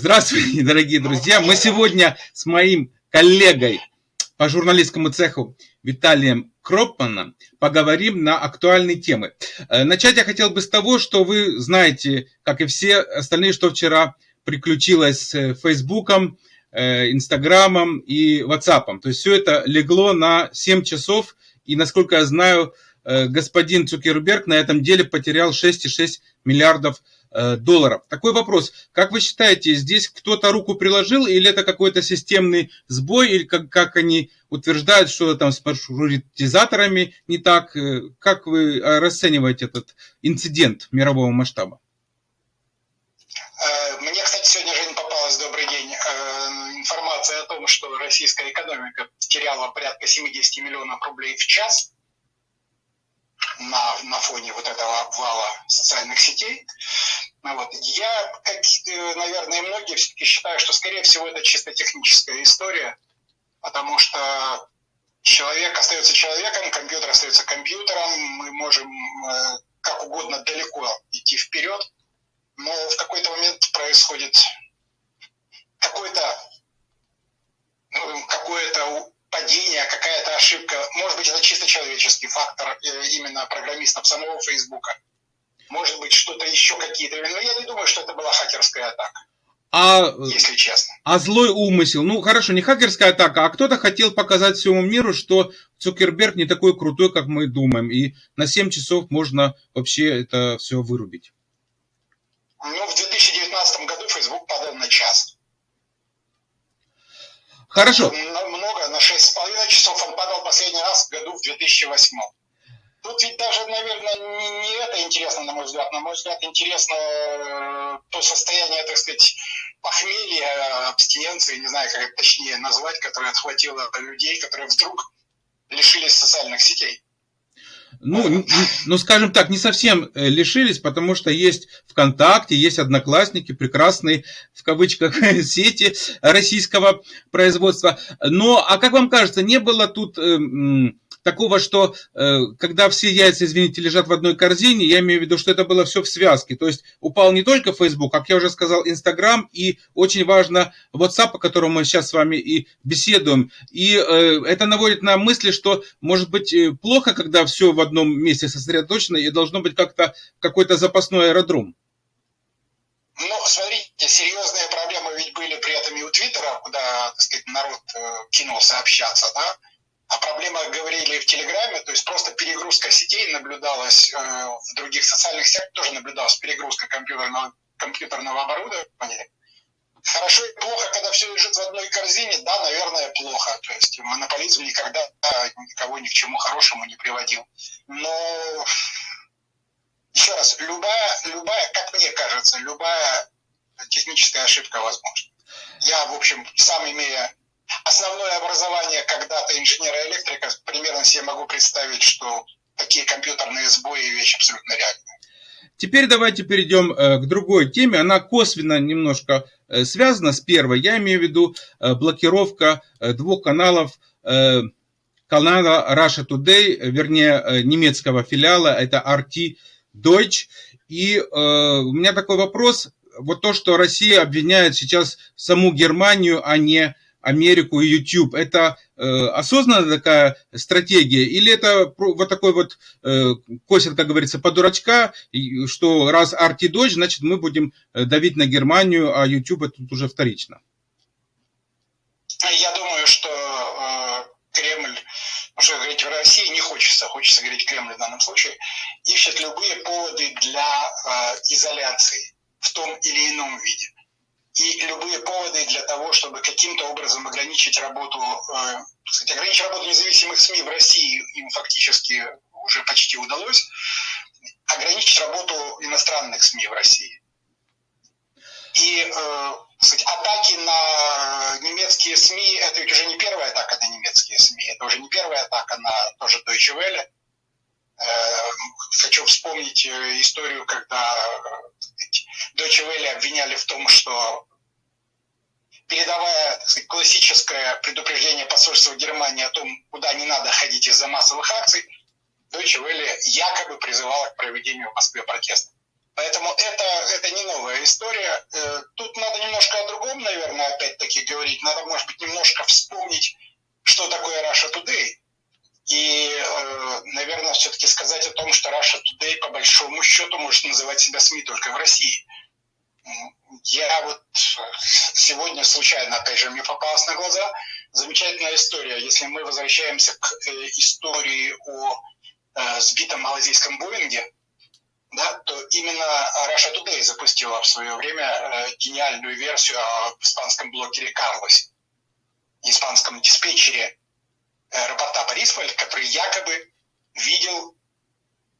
Здравствуйте, дорогие друзья. Мы сегодня с моим коллегой по журналистскому цеху Виталием Кропманом поговорим на актуальные темы. Э, начать я хотел бы с того, что вы знаете, как и все остальные, что вчера приключилось с Фейсбуком, э, Инстаграмом и Ватсапом. То есть все это легло на 7 часов, и, насколько я знаю, господин Цукерберг на этом деле потерял 6,6 миллиардов долларов Э, долларов. Такой вопрос. Как вы считаете, здесь кто-то руку приложил или это какой-то системный сбой, или как, как они утверждают, что там с маршрутизаторами не так? Э, как вы э, расцениваете этот инцидент мирового масштаба? Мне, кстати, сегодня, Жень, попалась, добрый день, информация о том, что российская экономика теряла порядка 70 миллионов рублей в час на, на фоне вот этого обвала социальных сетей. Ну вот. Я, как, э, наверное, многие все-таки считаю, что, скорее всего, это чисто техническая история, потому что человек остается человеком, компьютер остается компьютером, мы можем э, как угодно далеко идти вперед, но в какой-то момент происходит какой-то ну, какое-то падение, какая-то ошибка. Может быть, это чисто человеческий фактор э, именно программистов самого Фейсбука. Может быть, что-то еще какие-то. Но я не думаю, что это была хакерская атака. А, если честно. А злой умысел? Ну, хорошо, не хакерская атака, а кто-то хотел показать всему миру, что Цукерберг не такой крутой, как мы думаем. И на 7 часов можно вообще это все вырубить. Ну, в 2019 году Facebook падал на час. Хорошо. Много, на 6,5 часов он падал последний раз в году в 2008. Тут ведь даже, наверное, не, не это интересно, на мой взгляд. На мой взгляд, интересно э, то состояние, так сказать, похмелья, абстиненции, не знаю, как это точнее назвать, которое отхватило людей, которые вдруг лишились социальных сетей. Ну, ну, скажем так, не совсем э, лишились, потому что есть ВКонтакте, есть Одноклассники, прекрасные, в кавычках, сети российского производства. Но, а как вам кажется, не было тут... Э, такого, что э, когда все яйца, извините, лежат в одной корзине, я имею в виду, что это было все в связке. То есть упал не только Facebook, как я уже сказал, Instagram и очень важно WhatsApp, о котором мы сейчас с вами и беседуем. И э, это наводит на мысли, что может быть э, плохо, когда все в одном месте сосредоточено и должно быть как-то какой-то запасной аэродром. Ну, смотрите, серьезные проблемы ведь были при этом и у Твиттера, куда, так сказать, народ кинулся общаться, да, о проблемах говорили в Телеграме, то есть просто перегрузка сетей наблюдалась э, в других социальных сетях, тоже наблюдалась перегрузка компьютерного, компьютерного оборудования. Хорошо и плохо, когда все лежит в одной корзине, да, наверное, плохо. То есть монополизм никогда никого ни к чему хорошему не приводил. Но еще раз, любая, любая, как мне кажется, любая техническая ошибка возможна. Я, в общем, сам имея основное образование когда-то инженера-электрика, примерно себе могу представить, что такие компьютерные сбои вещь абсолютно реальная. Теперь давайте перейдем э, к другой теме. Она косвенно немножко э, связана с первой. Я имею в виду э, блокировка двух каналов канала Russia Today, вернее, немецкого филиала, это RT Deutsch. И у меня такой вопрос. Вот то, что Россия обвиняет сейчас саму Германию, а не Америку и YouTube, это э, осознанная такая стратегия или это вот такой вот э, косят, как говорится, по дурачка, что раз арти дочь, значит мы будем э, давить на Германию, а YouTube это тут уже вторично? Я думаю, что э, Кремль, что говорить в России не хочется, хочется говорить Кремль в данном случае, ищет любые поводы для э, изоляции в том или ином виде и любые поводы для того, чтобы каким-то образом ограничить работу, э, сказать, ограничить работу независимых СМИ в России им фактически уже почти удалось, ограничить работу иностранных СМИ в России. И э, сказать, атаки на немецкие СМИ, это ведь уже не первая атака на немецкие СМИ, это уже не первая атака на тоже Deutsche Welle. Э, хочу вспомнить э, историю, когда Deutsche Welle обвиняли в том, что передавая сказать, классическое предупреждение посольства Германии о том, куда не надо ходить из-за массовых акций, Deutsche Welle якобы призывала к проведению в Москве протеста. Поэтому это, это не новая история. Э, тут надо немножко о другом, наверное, опять-таки говорить. Надо, может быть, немножко вспомнить, что такое Russia Today. И, э, наверное, все-таки сказать о том, что Russia Today по большому счету может называть себя СМИ только в России. Я вот сегодня случайно, опять же, мне попалась на глаза замечательная история. Если мы возвращаемся к э, истории о э, сбитом малазийском Боинге, да, то именно Russia Today запустила в свое время э, гениальную версию о испанском блогере Карлосе, испанском диспетчере аэропорта Борисполь, который якобы видел,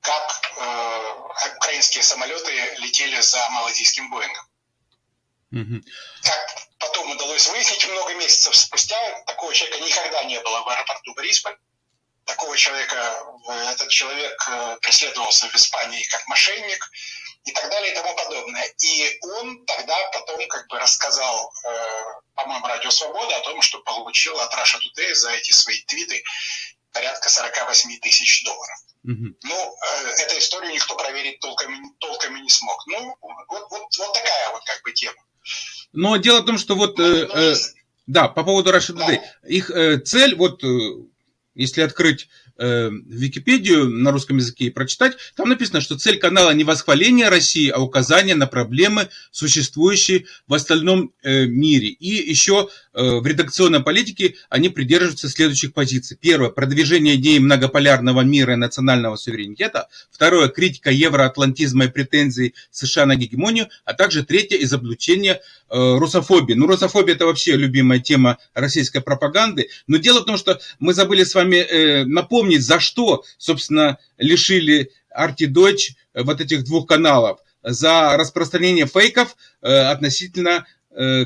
как э, украинские самолеты летели за малазийским Боингом. Как потом удалось выяснить много месяцев спустя, такого человека никогда не было в аэропорту Борисполь такого человека, э, этот человек э, преследовался в Испании как мошенник и так далее и тому подобное. И он тогда потом как бы рассказал, э, по-моему, Радио Свобода о том, что получил от Russia Today за эти свои твиты порядка 48 тысяч долларов. Угу. Ну, эту историю никто проверить толком, толком и не смог. Ну, вот, вот, вот такая вот как бы тема. Но дело в том, что вот, ну, э, да, по поводу Russia Today, их э, цель, вот если открыть э, Википедию на русском языке и прочитать, там написано, что цель канала не восхваление России, а указание на проблемы, существующие в остальном э, мире. И еще э, в редакционной политике они придерживаются следующих позиций. Первое, продвижение идеи многополярного мира и национального суверенитета. Второе, критика евроатлантизма и претензий США на гегемонию. А также третье, изобличение Э, русофобии. Ну, русофобия это вообще любимая тема российской пропаганды. Но дело в том, что мы забыли с вами э, напомнить, за что, собственно, лишили Арти Дойч вот этих двух каналов. За распространение фейков э, относительно Э,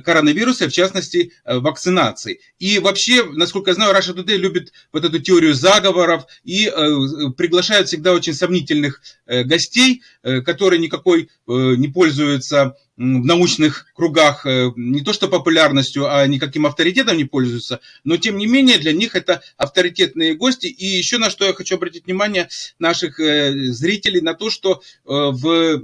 коронавируса, в частности, э, вакцинации. И вообще, насколько я знаю, Russia Today любит вот эту теорию заговоров и э, приглашают всегда очень сомнительных гостей, которые никакой не пользуются в научных кругах не то что популярностью, а никаким авторитетом не пользуются, но тем не менее для них это авторитетные гости. И еще на что я хочу обратить внимание наших зрителей, на то, что в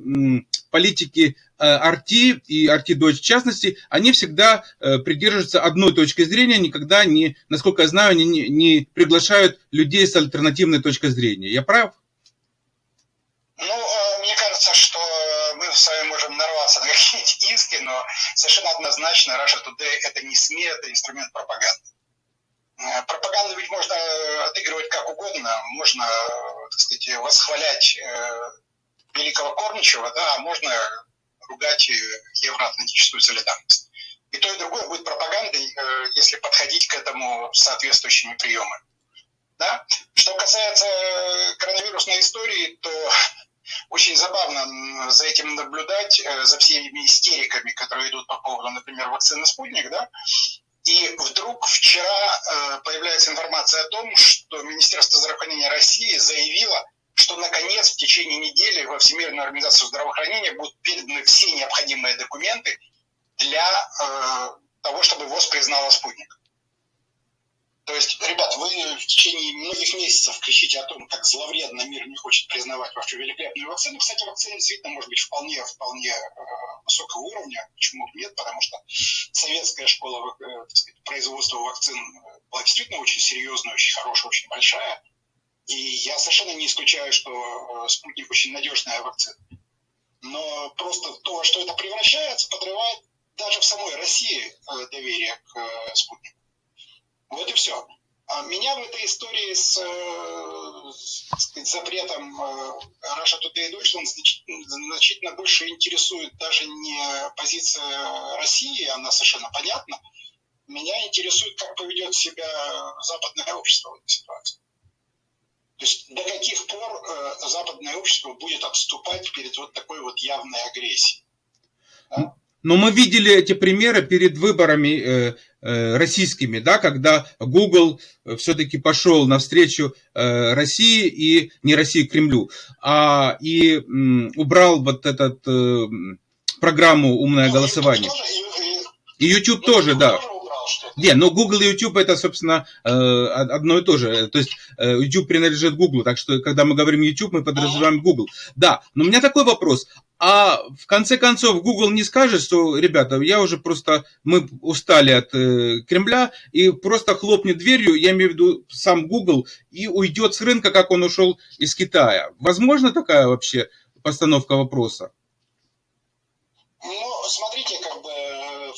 политике Арти и Арти Дочь в частности, они всегда э, придерживаются одной точки зрения, никогда не, насколько я знаю, не, не приглашают людей с альтернативной точкой зрения. Я прав? Ну, э, мне кажется, что мы с вами можем нарваться на какие-нибудь иски, но совершенно однозначно Russia Today это не СМИ, это инструмент пропаганды. Э, пропаганду ведь можно отыгрывать как угодно, можно, так сказать, восхвалять великого Корничева, да, а можно ругать евроатлантическую солидарность. И то, и другое будет пропагандой, э, если подходить к этому соответствующими приемами. Да? Что касается э, коронавирусной истории, то очень забавно за этим наблюдать, э, за всеми истериками, которые идут по поводу, например, вакцины «Спутник», да, и вдруг вчера появляется информация о том, что Министерство здравоохранения России заявило, что наконец в течение недели во Всемирную организацию здравоохранения будут переданы все необходимые документы для э, того, чтобы ВОЗ признала спутник. То есть, ребят, вы в течение многих месяцев кричите о том, как зловредно мир не хочет признавать вашу великолепную вакцину. Кстати, вакцина действительно может быть вполне, вполне э, высокого уровня. Почему нет? Потому что советская школа э, сказать, производства вакцин была действительно очень серьезная, очень хорошая, очень большая. И я совершенно не исключаю, что э, спутник очень надежная вакцина. Но просто то, что это превращается, подрывает даже в самой России э, доверие к э, спутнику. Вот и все. А меня в этой истории с, с запретом Russia Today Deutschland значительно больше интересует даже не позиция России, она совершенно понятна. Меня интересует, как поведет себя западное общество в этой ситуации. То есть до каких пор э, западное общество будет отступать перед вот такой вот явной агрессией? Да? Но мы видели эти примеры перед выборами э, э, российскими, да, когда Google э, все-таки пошел навстречу э, России и не России Кремлю, а и м, убрал вот этот э, программу умное ну, голосование. И, и, и YouTube ну, тоже, да. Тоже не, но Google и YouTube это, собственно, э, одно и то же. То есть э, YouTube принадлежит Google, так что, когда мы говорим YouTube, мы подразумеваем Google. Да, но у меня такой вопрос. А в конце концов Google не скажет, что, ребята, я уже просто, мы устали от э, Кремля, и просто хлопнет дверью, я имею в виду сам Google, и уйдет с рынка, как он ушел из Китая. Возможно такая вообще постановка вопроса? Ну, смотрите,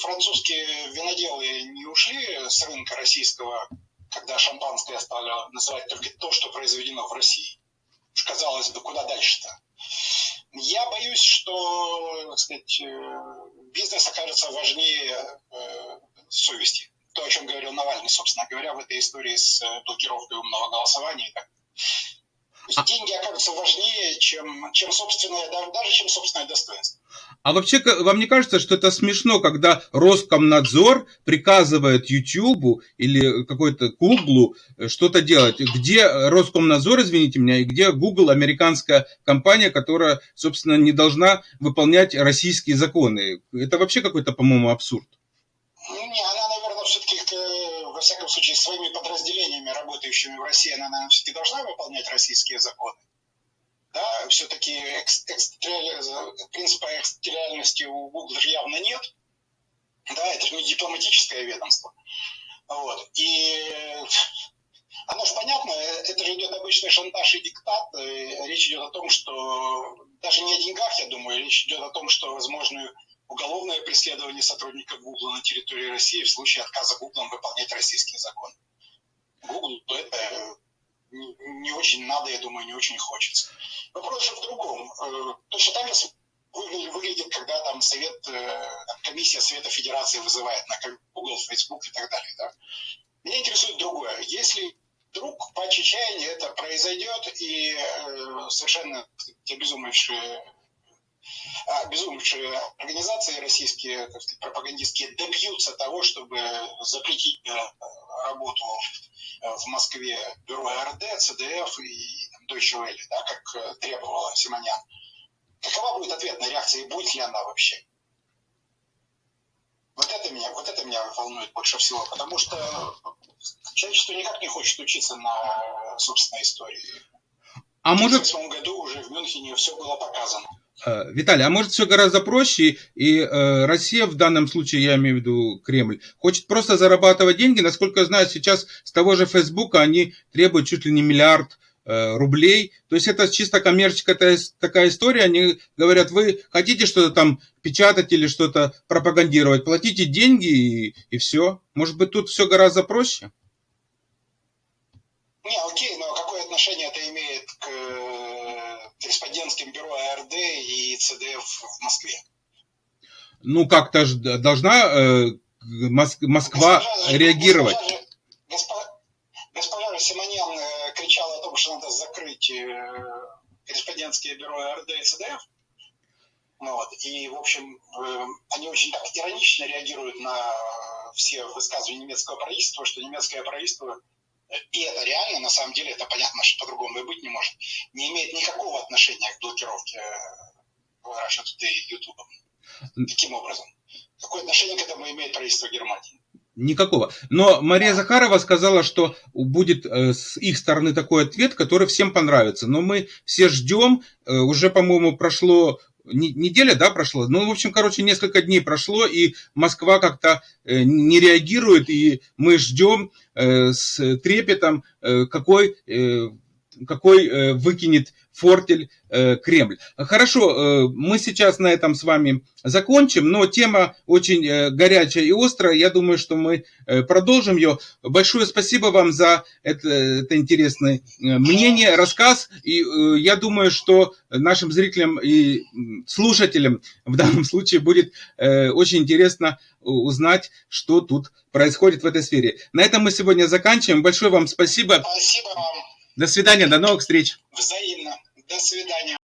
французские виноделы не ушли с рынка российского, когда шампанское стали называть только то, что произведено в России. Казалось бы, куда дальше-то? Я боюсь, что так сказать, э, бизнес окажется важнее э, совести. То, о чем говорил Навальный, собственно говоря, в этой истории с э, блокировкой умного голосования. А деньги окажутся важнее, чем, чем собственное, даже чем собственное достоинство. А вообще, вам не кажется, что это смешно, когда Роскомнадзор приказывает YouTube или какой-то Google э, что-то делать? Где Роскомнадзор, извините меня, и где Google, американская компания, которая, собственно, не должна выполнять российские законы? Это вообще какой-то, по-моему, абсурд. Не, она, наверное, все-таки, во всяком случае, своими подразделениями, работающими в России, она, наверное, все-таки должна выполнять российские законы? Да, все-таки принципа экстериальности у Google же явно нет, да, это же не дипломатическое ведомство, вот, и оно же понятно, это же идет обычный шантаж и диктат, и речь идет о том, что даже не о деньгах, я думаю, речь идет о том, что возможно уголовное преследование сотрудников Google на территории России в случае отказа Google выполнять российские законы. Google это не очень надо, я думаю, не очень хочется. Вопрос же в другом. Э, точно так же выглядит, когда там совет, э, комиссия Совета Федерации вызывает на Google, Facebook и так далее. Да? Меня интересует другое. Если вдруг по чаяния это произойдет, и э, совершенно обезумевшие обезумевшие организации российские, так сказать, пропагандистские добьются того, чтобы запретить работу в Москве бюро РД, ЦДФ и Deutsche Welle, да, как э, требовала Симонян. Какова будет ответная реакция и будет ли она вообще? Вот это меня, вот это меня волнует больше всего, потому что человечество никак не хочет учиться на собственной истории. А в может... В году уже в Мюнхене все было показано. Э, Виталий, а может все гораздо проще, и э, Россия в данном случае, я имею в виду Кремль, хочет просто зарабатывать деньги. Насколько я знаю, сейчас с того же Фейсбука они требуют чуть ли не миллиард э, рублей. То есть это чисто коммерческая такая история. Они говорят, вы хотите что-то там печатать или что-то пропагандировать, платите деньги и, и все. Может быть, тут все гораздо проще? Не, окей, но какое отношение это имеет к корреспондентским бюро АРД и ЦДФ в Москве. Ну, как-то должна э, Москва госпожа, реагировать. Госпожа, госпожа, Симонян э, кричала о том, что надо закрыть э, корреспондентские бюро АРД и ЦДФ. Ну, вот. И, в общем, э, они очень так иронично реагируют на все высказывания немецкого правительства, что немецкое правительство и это реально, на самом деле, это понятно, что по-другому и быть не может, не имеет никакого отношения к блокировке э, Russia Today YouTube. Каким образом? Какое отношение к этому имеет правительство Германии? Никакого. Но Мария Захарова сказала, что будет э, с их стороны такой ответ, который всем понравится. Но мы все ждем. Э, уже, по-моему, прошло неделя, да, прошла? Ну, в общем, короче, несколько дней прошло, и Москва как-то э, не реагирует, и мы ждем э, с трепетом, э, какой, какой выкинет фортель э, Кремль. Хорошо, э, мы сейчас на этом с вами закончим, но тема очень э, горячая и острая. Я думаю, что мы э, продолжим ее. Большое спасибо вам за это, это интересное э, мнение, рассказ. И э, я думаю, что нашим зрителям и слушателям в данном случае будет э, очень интересно узнать, что тут происходит в этой сфере. На этом мы сегодня заканчиваем. Большое вам спасибо. Спасибо вам. До свидания, до новых встреч. Взаимно. До свидания.